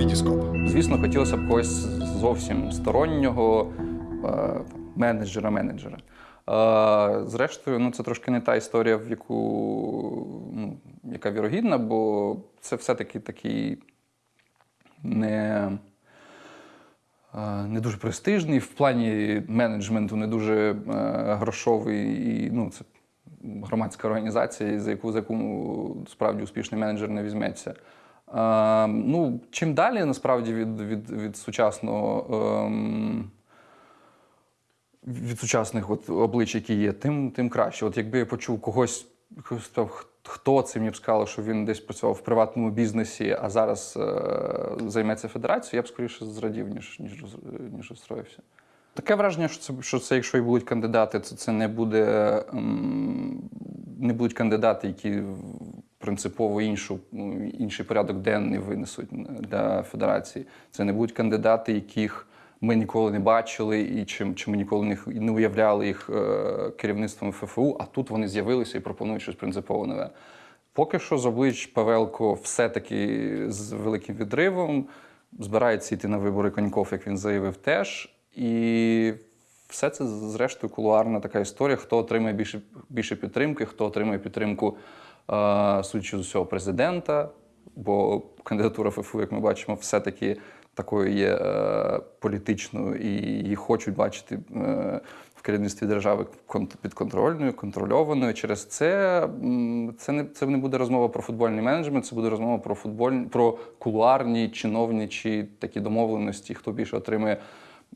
Вітіскоп. Звісно, хотілося б когось зовсім стороннього менеджера-менеджера. Е, Зрештою, ну це трошки не та історія, в яку ну, яка вірогідна, бо це все-таки такий не, е, не дуже престижний, в плані менеджменту не дуже е, грошовий. І, ну, це громадська організація, за яку, за яку справді успішний менеджер не візьметься. Е, ну, чим далі насправді від, від, від сучасного. ем, від сучасних от облич, які є, тим, тим краще. От якби я почув когось, хто це мені б сказав, що він десь працював в приватному бізнесі, а зараз е, займеться федерацією, я б скоріше зрадів, ніж, ніж, ніж розстроївся. Таке враження, що це, що це, якщо і будуть кандидати, то це не буде ем, не будуть кандидати, які принципово іншу, ну, інший порядок денний винесуть для федерації. Це не будуть кандидати, яких ми ніколи не бачили, і чи, чи ми ніколи не, не уявляли їх е, керівництвом ФФУ, а тут вони з'явилися і пропонують щось принципово нове. Поки що з облич Павелко все-таки з великим відривом збирається йти на вибори Коньков, як він заявив, теж. І все це, зрештою, кулуарна така історія, хто отримає більше, більше підтримки, хто отримає підтримку, е, судячи з усього, президента. Бо кандидатура ФФУ, як ми бачимо, все-таки такою є е, політичною, і її хочуть бачити е, в керівництві держави кон- підконтрольною, контрольованою. Через це це не це не буде розмова про футбольний менеджмент, це буде розмова про футбольні, про кулуарні, чиновничі такі домовленості, хто більше отримує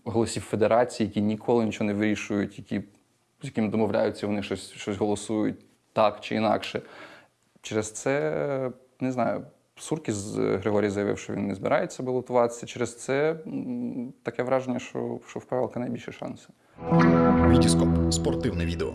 голосів федерації, які ніколи нічого не вирішують, які з якими домовляються, вони щось, щось голосують так чи інакше. Через це не знаю. Суркіс Григорій заявив, що він не збирається балотуватися. Через це таке враження, що, що в Павелка найбільші шанси. Вітіскоп. Спортивне відео.